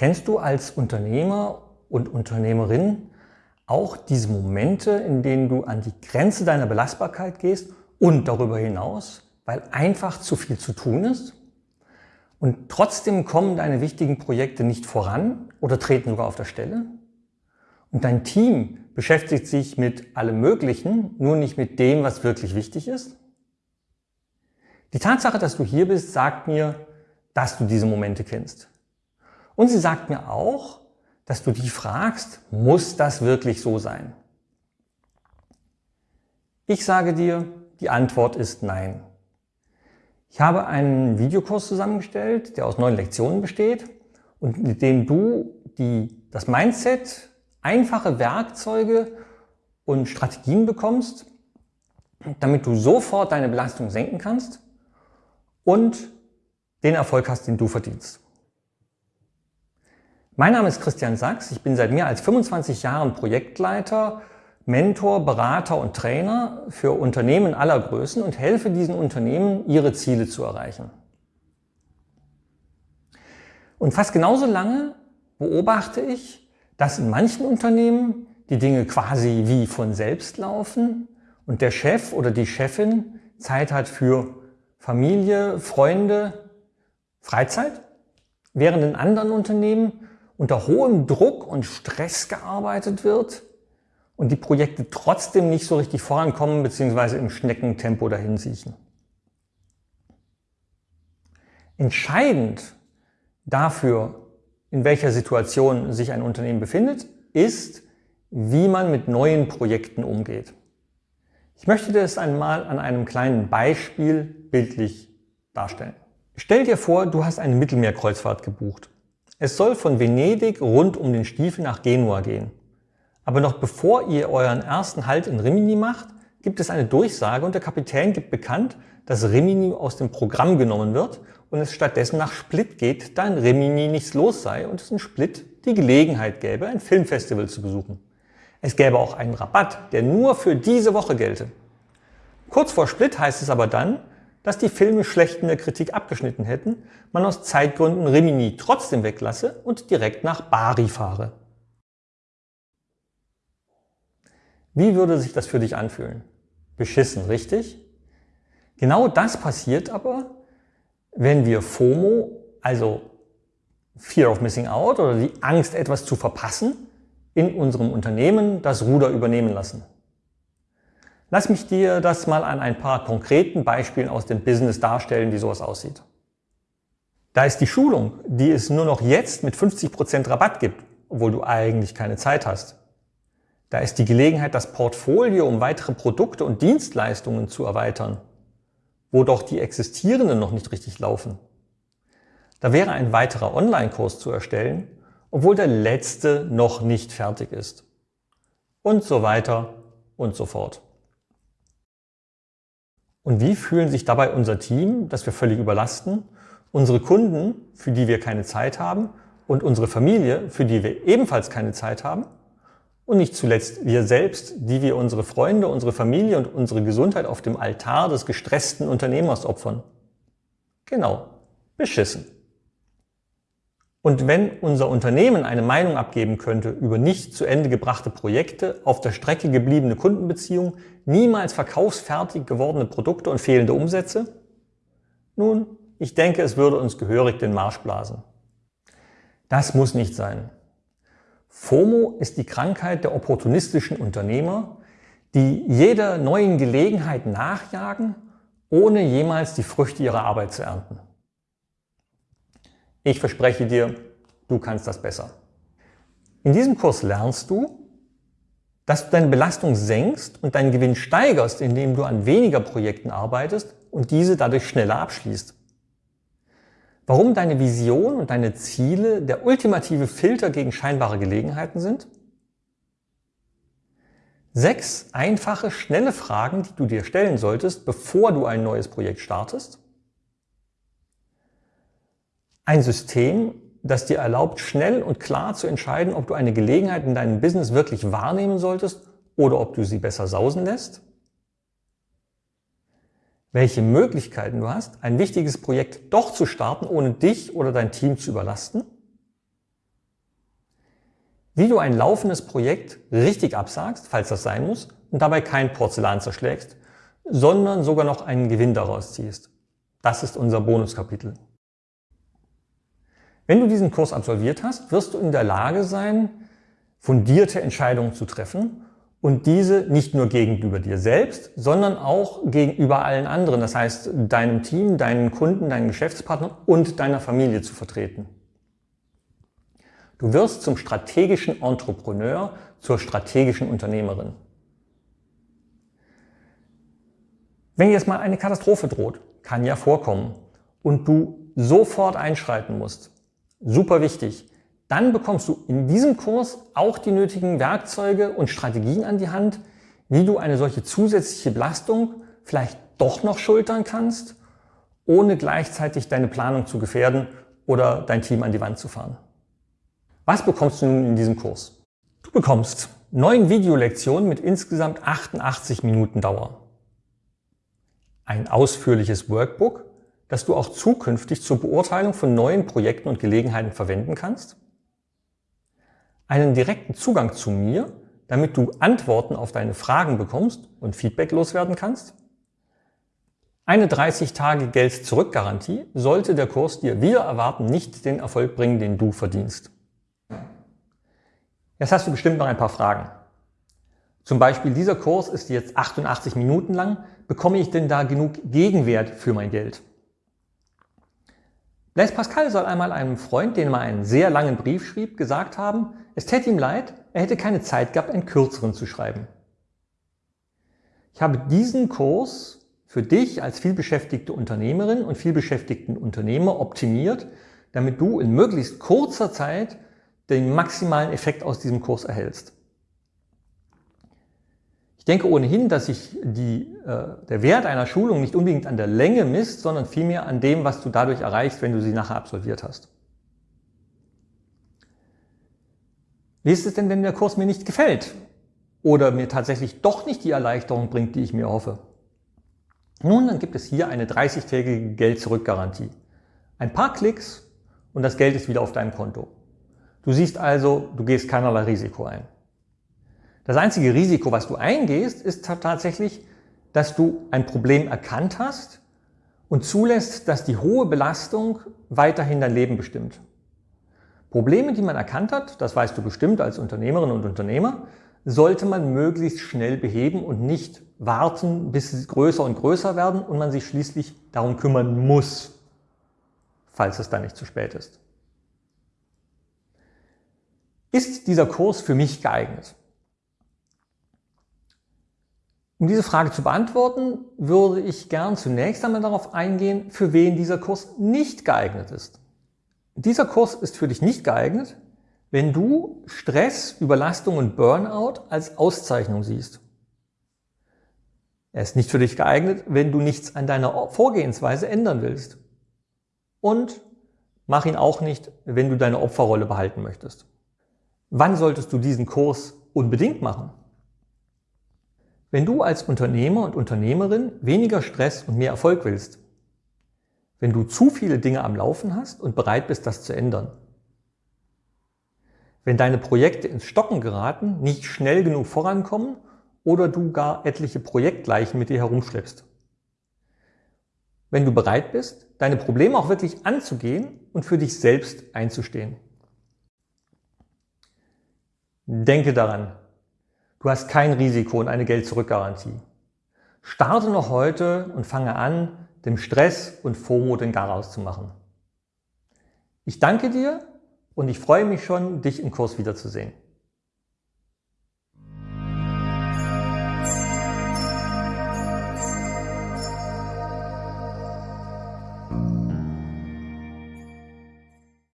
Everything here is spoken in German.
Kennst du als Unternehmer und Unternehmerin auch diese Momente, in denen du an die Grenze deiner Belastbarkeit gehst und darüber hinaus, weil einfach zu viel zu tun ist? Und trotzdem kommen deine wichtigen Projekte nicht voran oder treten sogar auf der Stelle? Und dein Team beschäftigt sich mit allem Möglichen, nur nicht mit dem, was wirklich wichtig ist? Die Tatsache, dass du hier bist, sagt mir, dass du diese Momente kennst. Und sie sagt mir auch, dass du dich fragst, muss das wirklich so sein? Ich sage dir, die Antwort ist nein. Ich habe einen Videokurs zusammengestellt, der aus neun Lektionen besteht und mit dem du die, das Mindset, einfache Werkzeuge und Strategien bekommst, damit du sofort deine Belastung senken kannst und den Erfolg hast, den du verdienst. Mein Name ist Christian Sachs. Ich bin seit mehr als 25 Jahren Projektleiter, Mentor, Berater und Trainer für Unternehmen aller Größen und helfe diesen Unternehmen, ihre Ziele zu erreichen. Und fast genauso lange beobachte ich, dass in manchen Unternehmen die Dinge quasi wie von selbst laufen und der Chef oder die Chefin Zeit hat für Familie, Freunde, Freizeit, während in anderen Unternehmen unter hohem Druck und Stress gearbeitet wird und die Projekte trotzdem nicht so richtig vorankommen bzw. im Schneckentempo dahin siechen. Entscheidend dafür, in welcher Situation sich ein Unternehmen befindet, ist, wie man mit neuen Projekten umgeht. Ich möchte das einmal an einem kleinen Beispiel bildlich darstellen. Stell dir vor, du hast eine Mittelmeerkreuzfahrt gebucht. Es soll von Venedig rund um den Stiefel nach Genua gehen. Aber noch bevor ihr euren ersten Halt in Rimini macht, gibt es eine Durchsage und der Kapitän gibt bekannt, dass Rimini aus dem Programm genommen wird und es stattdessen nach Split geht, da in Rimini nichts los sei und es in Split die Gelegenheit gäbe, ein Filmfestival zu besuchen. Es gäbe auch einen Rabatt, der nur für diese Woche gelte. Kurz vor Split heißt es aber dann, dass die Filme schlecht in der Kritik abgeschnitten hätten, man aus Zeitgründen Rimini trotzdem weglasse und direkt nach Bari fahre. Wie würde sich das für dich anfühlen? Beschissen, richtig? Genau das passiert aber, wenn wir FOMO, also Fear of Missing Out oder die Angst, etwas zu verpassen, in unserem Unternehmen das Ruder übernehmen lassen. Lass mich dir das mal an ein paar konkreten Beispielen aus dem Business darstellen, wie sowas aussieht. Da ist die Schulung, die es nur noch jetzt mit 50% Rabatt gibt, obwohl du eigentlich keine Zeit hast. Da ist die Gelegenheit, das Portfolio um weitere Produkte und Dienstleistungen zu erweitern, wo doch die existierenden noch nicht richtig laufen. Da wäre ein weiterer Online-Kurs zu erstellen, obwohl der letzte noch nicht fertig ist. Und so weiter und so fort. Und wie fühlen sich dabei unser Team, das wir völlig überlasten, unsere Kunden, für die wir keine Zeit haben und unsere Familie, für die wir ebenfalls keine Zeit haben und nicht zuletzt wir selbst, die wir unsere Freunde, unsere Familie und unsere Gesundheit auf dem Altar des gestressten Unternehmers opfern? Genau, beschissen. Und wenn unser Unternehmen eine Meinung abgeben könnte über nicht zu Ende gebrachte Projekte, auf der Strecke gebliebene Kundenbeziehungen, niemals verkaufsfertig gewordene Produkte und fehlende Umsätze? Nun, ich denke, es würde uns gehörig den Marsch blasen. Das muss nicht sein. FOMO ist die Krankheit der opportunistischen Unternehmer, die jeder neuen Gelegenheit nachjagen, ohne jemals die Früchte ihrer Arbeit zu ernten. Ich verspreche dir, du kannst das besser. In diesem Kurs lernst du, dass du deine Belastung senkst und deinen Gewinn steigerst, indem du an weniger Projekten arbeitest und diese dadurch schneller abschließt. Warum deine Vision und deine Ziele der ultimative Filter gegen scheinbare Gelegenheiten sind? Sechs einfache, schnelle Fragen, die du dir stellen solltest, bevor du ein neues Projekt startest. Ein System, das dir erlaubt, schnell und klar zu entscheiden, ob du eine Gelegenheit in deinem Business wirklich wahrnehmen solltest oder ob du sie besser sausen lässt. Welche Möglichkeiten du hast, ein wichtiges Projekt doch zu starten, ohne dich oder dein Team zu überlasten. wie du ein laufendes Projekt richtig absagst, falls das sein muss, und dabei kein Porzellan zerschlägst, sondern sogar noch einen Gewinn daraus ziehst. Das ist unser Bonuskapitel. Wenn du diesen Kurs absolviert hast, wirst du in der Lage sein, fundierte Entscheidungen zu treffen und diese nicht nur gegenüber dir selbst, sondern auch gegenüber allen anderen, das heißt deinem Team, deinen Kunden, deinen Geschäftspartnern und deiner Familie zu vertreten. Du wirst zum strategischen Entrepreneur, zur strategischen Unternehmerin. Wenn jetzt mal eine Katastrophe droht, kann ja vorkommen, und du sofort einschreiten musst, super wichtig, dann bekommst du in diesem Kurs auch die nötigen Werkzeuge und Strategien an die Hand, wie du eine solche zusätzliche Belastung vielleicht doch noch schultern kannst, ohne gleichzeitig deine Planung zu gefährden oder dein Team an die Wand zu fahren. Was bekommst du nun in diesem Kurs? Du bekommst neun Videolektionen mit insgesamt 88 Minuten Dauer. Ein ausführliches Workbook, das du auch zukünftig zur Beurteilung von neuen Projekten und Gelegenheiten verwenden kannst. Einen direkten Zugang zu mir, damit du Antworten auf deine Fragen bekommst und Feedback loswerden kannst. Eine 30 Tage Geld-Zurück-Garantie sollte der Kurs dir wieder erwarten nicht den Erfolg bringen, den du verdienst. Jetzt hast du bestimmt noch ein paar Fragen. Zum Beispiel, dieser Kurs ist jetzt 88 Minuten lang. Bekomme ich denn da genug Gegenwert für mein Geld? Blaise Pascal soll einmal einem Freund, den er einen sehr langen Brief schrieb, gesagt haben, es täte ihm leid, er hätte keine Zeit gehabt, einen kürzeren zu schreiben. Ich habe diesen Kurs für dich als vielbeschäftigte Unternehmerin und vielbeschäftigten Unternehmer optimiert, damit du in möglichst kurzer Zeit den maximalen Effekt aus diesem Kurs erhältst. Ich denke ohnehin, dass sich die, äh, der Wert einer Schulung nicht unbedingt an der Länge misst, sondern vielmehr an dem, was du dadurch erreichst, wenn du sie nachher absolviert hast. Wie ist es denn, wenn der Kurs mir nicht gefällt oder mir tatsächlich doch nicht die Erleichterung bringt, die ich mir hoffe? Nun, dann gibt es hier eine 30-tägige Geld-Zurück-Garantie. Ein paar Klicks und das Geld ist wieder auf deinem Konto. Du siehst also, du gehst keinerlei Risiko ein. Das einzige Risiko, was du eingehst, ist tatsächlich, dass du ein Problem erkannt hast und zulässt, dass die hohe Belastung weiterhin dein Leben bestimmt. Probleme, die man erkannt hat, das weißt du bestimmt als Unternehmerin und Unternehmer, sollte man möglichst schnell beheben und nicht warten, bis sie größer und größer werden und man sich schließlich darum kümmern muss, falls es dann nicht zu spät ist. Ist dieser Kurs für mich geeignet? Um diese Frage zu beantworten, würde ich gern zunächst einmal darauf eingehen, für wen dieser Kurs nicht geeignet ist. Dieser Kurs ist für dich nicht geeignet, wenn du Stress, Überlastung und Burnout als Auszeichnung siehst. Er ist nicht für dich geeignet, wenn du nichts an deiner Vorgehensweise ändern willst. Und mach ihn auch nicht, wenn du deine Opferrolle behalten möchtest. Wann solltest du diesen Kurs unbedingt machen? Wenn du als Unternehmer und Unternehmerin weniger Stress und mehr Erfolg willst. Wenn du zu viele Dinge am Laufen hast und bereit bist, das zu ändern. Wenn deine Projekte ins Stocken geraten, nicht schnell genug vorankommen oder du gar etliche Projektleichen mit dir herumschleppst. Wenn du bereit bist, deine Probleme auch wirklich anzugehen und für dich selbst einzustehen. Denke daran, du hast kein Risiko und eine Geld-Zurück-Garantie. Starte noch heute und fange an, dem Stress und FOMO den Garaus zu machen. Ich danke dir und ich freue mich schon, dich im Kurs wiederzusehen.